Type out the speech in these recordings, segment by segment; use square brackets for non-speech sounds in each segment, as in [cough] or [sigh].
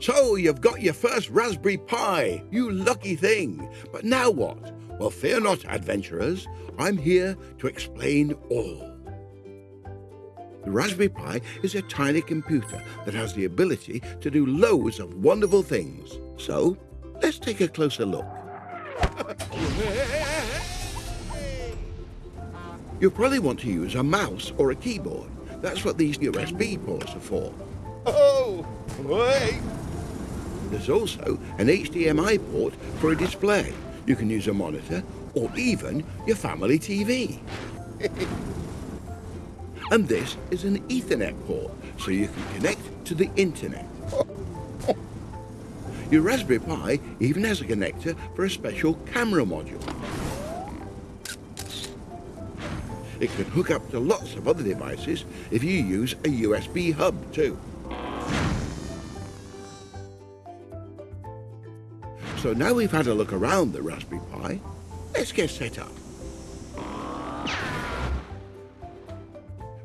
So you've got your first Raspberry Pi, you lucky thing. But now what? Well, fear not, adventurers. I'm here to explain all. The Raspberry Pi is a tiny computer that has the ability to do loads of wonderful things. So, let's take a closer look. You'll probably want to use a mouse or a keyboard. That's what these USB ports are for. Oh, wait. There's also an HDMI port for a display. You can use a monitor or even your family TV. [laughs] and this is an Ethernet port, so you can connect to the internet. [laughs] Your Raspberry Pi even has a connector for a special camera module. It can hook up to lots of other devices if you use a USB hub too. So now we've had a look around the Raspberry Pi, let's get set up.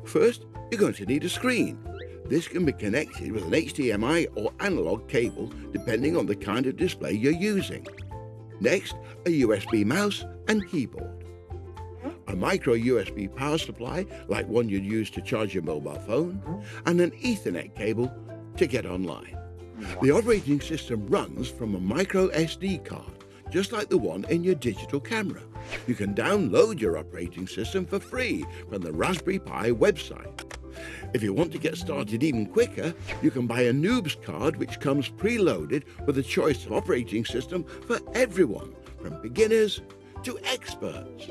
First, you're going to need a screen. This can be connected with an HDMI or analog cable depending on the kind of display you're using. Next, a USB mouse and keyboard. A micro USB power supply, like one you'd use to charge your mobile phone, and an Ethernet cable to get online. The operating system runs from a micro SD card, just like the one in your digital camera. You can download your operating system for free from the Raspberry Pi website. If you want to get started even quicker, you can buy a NOOBS card which comes preloaded with a choice of operating system for everyone, from beginners to experts.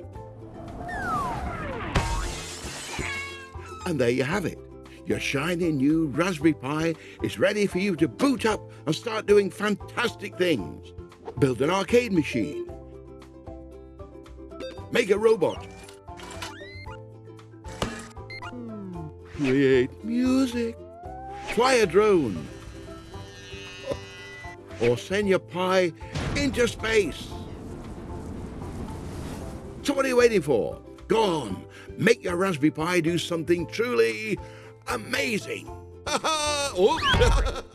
And there you have it. Your shiny new Raspberry Pi is ready for you to boot up and start doing fantastic things. Build an arcade machine. Make a robot. Create music. Fly a drone. Or send your Pi into space. So what are you waiting for? Go on, make your Raspberry Pi do something truly amazing. [laughs] oh. [laughs]